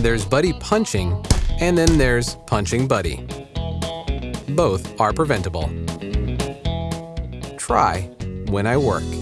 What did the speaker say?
There's Buddy punching, and then there's punching Buddy. Both are preventable. Try when I work.